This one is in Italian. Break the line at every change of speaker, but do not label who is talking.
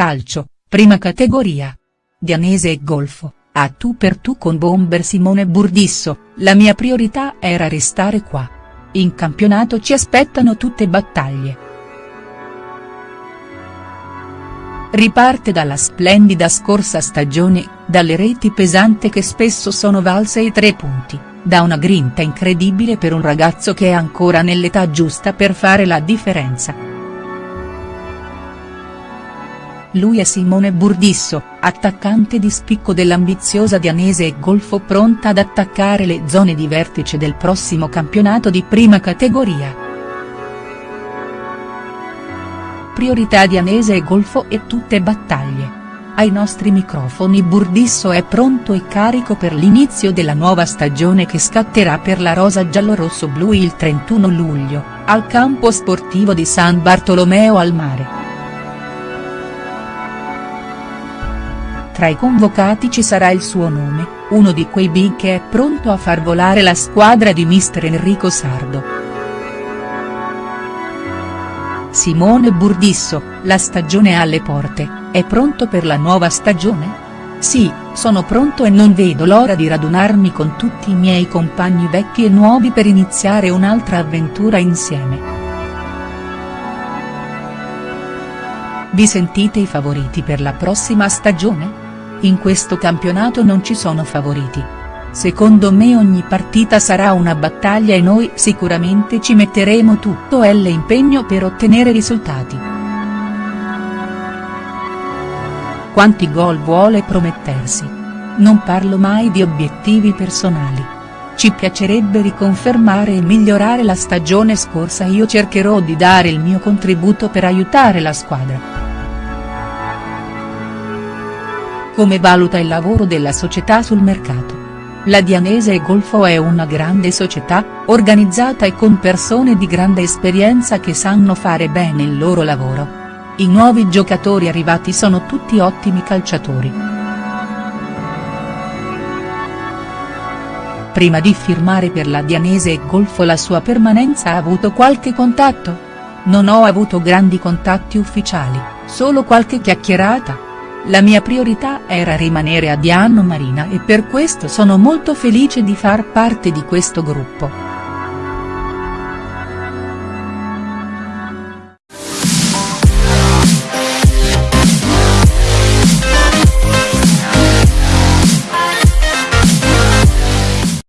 Calcio, prima categoria. Dianese e Golfo, a tu per tu con bomber Simone Burdisso, la mia priorità era restare qua. In campionato ci aspettano tutte battaglie. Riparte dalla splendida scorsa stagione, dalle reti pesanti che spesso sono valse i tre punti, da una grinta incredibile per un ragazzo che è ancora nell'età giusta per fare la differenza. Lui è Simone Burdisso, attaccante di spicco dell'ambiziosa Dianese e Golfo pronta ad attaccare le zone di vertice del prossimo campionato di prima categoria. priorità di Anese e Golfo e tutte battaglie. Ai nostri microfoni Burdisso è pronto e carico per l'inizio della nuova stagione che scatterà per la rosa giallorosso-blu il 31 luglio, al campo sportivo di San Bartolomeo al Mare. Tra i convocati ci sarà il suo nome, uno di quei big che è pronto a far volare la squadra di mister Enrico Sardo. Simone Burdisso, la stagione alle porte, è pronto per la nuova stagione? Sì, sono pronto e non vedo l'ora di radunarmi con tutti i miei compagni vecchi e nuovi per iniziare un'altra avventura insieme. Vi sentite i favoriti per la prossima stagione? In questo campionato non ci sono favoriti. Secondo me ogni partita sarà una battaglia e noi sicuramente ci metteremo tutto l'impegno per ottenere risultati. Quanti gol vuole promettersi? Non parlo mai di obiettivi personali. Ci piacerebbe riconfermare e migliorare la stagione scorsa io cercherò di dare il mio contributo per aiutare la squadra. Come valuta il lavoro della società sul mercato? La Dianese e Golfo è una grande società, organizzata e con persone di grande esperienza che sanno fare bene il loro lavoro. I nuovi giocatori arrivati sono tutti ottimi calciatori. Prima di firmare per la Dianese e Golfo la sua permanenza ha avuto qualche contatto? Non ho avuto grandi contatti ufficiali, solo qualche chiacchierata. La mia priorità era rimanere a Diano Marina e per questo sono molto felice di far parte di questo gruppo.